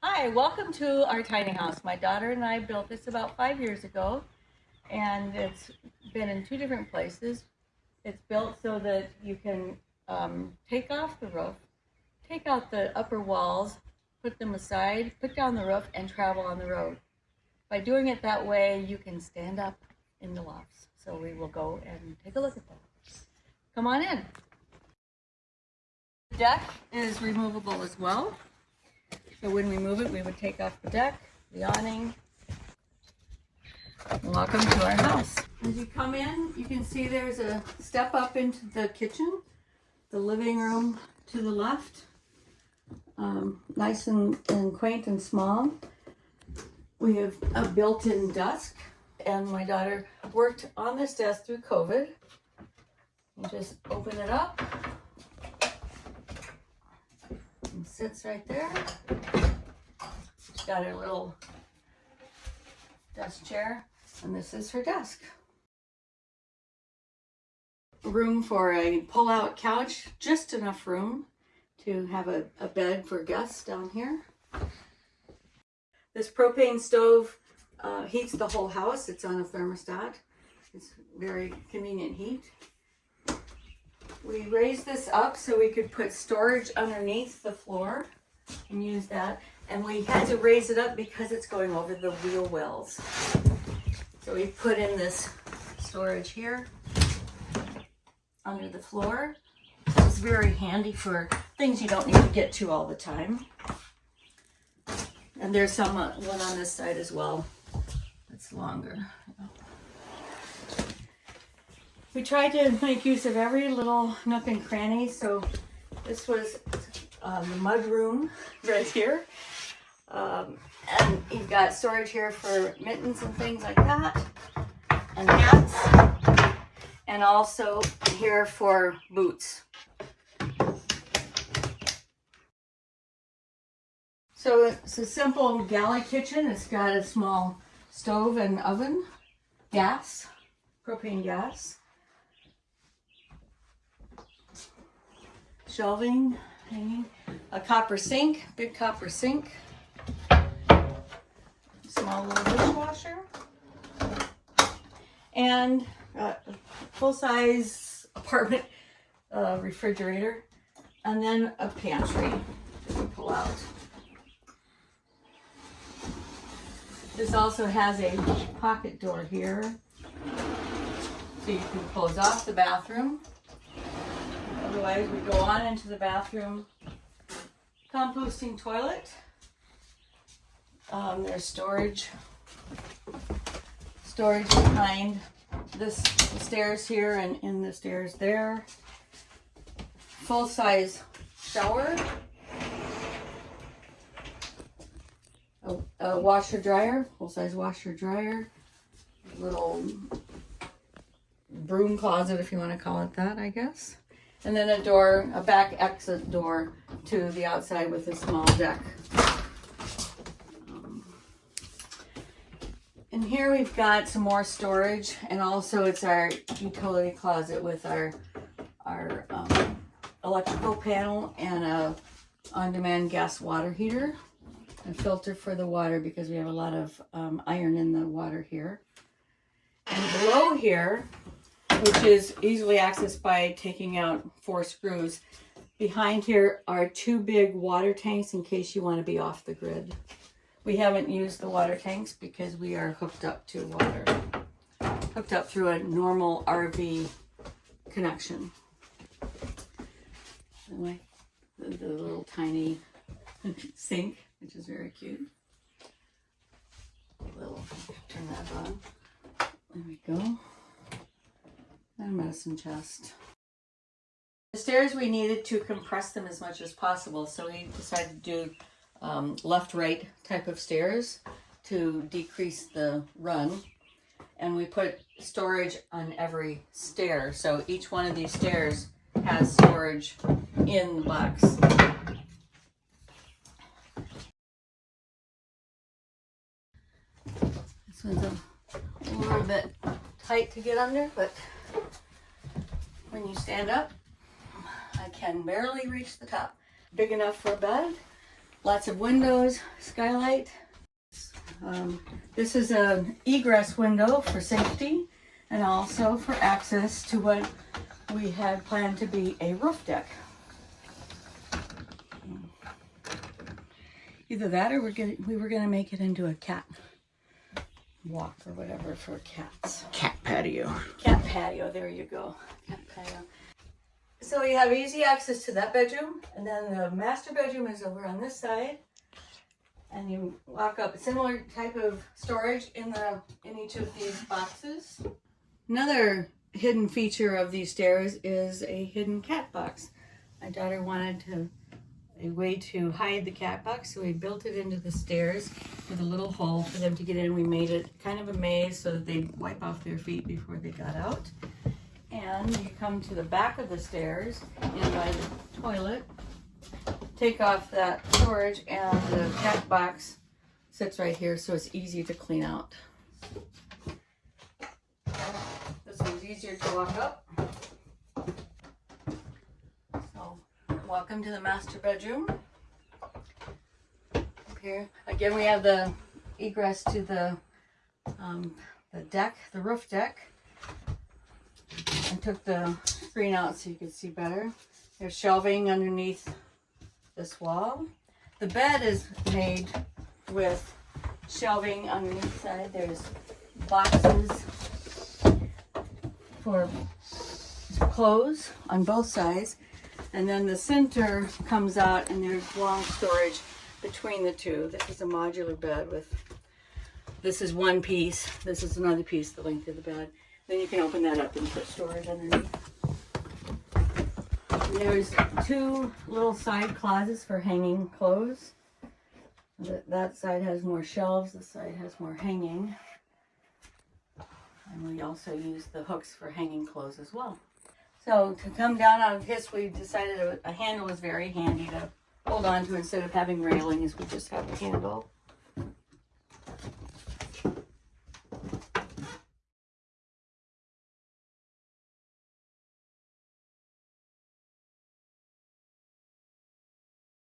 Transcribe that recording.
Hi, welcome to our tiny house. My daughter and I built this about five years ago, and it's been in two different places. It's built so that you can um, take off the roof, take out the upper walls, put them aside, put down the roof, and travel on the road. By doing it that way, you can stand up in the lofts. So we will go and take a look at that. Come on in. The deck is removable as well. So when we move it, we would take off the deck, the awning. Welcome to our house. As you come in, you can see there's a step up into the kitchen, the living room to the left. Um, nice and, and quaint and small. We have a built-in desk and my daughter worked on this desk through COVID. You just open it up and sits right there. She's got her little desk chair, and this is her desk. Room for a pull-out couch, just enough room to have a, a bed for guests down here. This propane stove uh, heats the whole house. It's on a thermostat. It's very convenient heat. We raised this up so we could put storage underneath the floor and use that. And we had to raise it up because it's going over the wheel wells. So we put in this storage here under the floor. It's very handy for things you don't need to get to all the time. And there's some uh, one on this side as well. It's longer. We tried to make use of every little nook and cranny. So this was um, the mud room right here. Um, and you've got storage here for mittens and things like that. And hats. And also here for boots. So it's a simple galley kitchen. It's got a small stove and oven, gas, propane gas. Shelving hanging, a copper sink, big copper sink, small little dishwasher, and a full-size apartment uh, refrigerator, and then a pantry to pull out. This also has a pocket door here, so you can close off the bathroom Otherwise, we go on into the bathroom. Composting toilet. Um, there's storage. Storage behind this stairs here and in the stairs there. Full-size shower. A, a washer dryer, full-size washer dryer. Little broom closet if you want to call it that, I guess. And then a door, a back exit door to the outside with a small deck. Um, and here we've got some more storage and also it's our utility closet with our, our um, electrical panel and a on-demand gas water heater. A filter for the water because we have a lot of um, iron in the water here. And below here, which is easily accessed by taking out four screws. Behind here are two big water tanks in case you want to be off the grid. We haven't used the water tanks because we are hooked up to water, hooked up through a normal RV connection. Anyway, the, the little tiny sink, which is very cute. Little, turn that on. There we go and medicine chest. The stairs, we needed to compress them as much as possible, so we decided to do um, left-right type of stairs to decrease the run. And we put storage on every stair, so each one of these stairs has storage in the box. This one's a little bit tight to get under, but when you stand up, I can barely reach the top. Big enough for a bed, Lots of windows, skylight. Um, this is an egress window for safety and also for access to what we had planned to be a roof deck. Either that or we're gonna, we were gonna make it into a cat walk or whatever for cats. Cat patio. Cat patio, there you go. Cat patio. So you have easy access to that bedroom, and then the master bedroom is over on this side. And you walk up, similar type of storage in the in each of these boxes. Another hidden feature of these stairs is a hidden cat box. My daughter wanted to a way to hide the cat box, so we built it into the stairs with a little hole for them to get in. We made it kind of a maze so that they'd wipe off their feet before they got out. And you come to the back of the stairs in by the toilet, take off that storage, and the cat box sits right here, so it's easy to clean out. This one's easier to walk up. So, welcome to the master bedroom. Up here, again, we have the egress to the um, the deck, the roof deck. I took the screen out so you could see better. There's shelving underneath this wall. The bed is made with shelving underneath side. There's boxes for clothes on both sides. And then the center comes out and there's long storage between the two. This is a modular bed with, this is one piece, this is another piece, the length of the bed. Then you can open that up and put storage underneath. There's two little side closets for hanging clothes. That, side has more shelves, this side has more hanging. And we also use the hooks for hanging clothes as well. So to come down on this, we decided a, handle was very handy to hold on to instead of having railings, we just have a handle.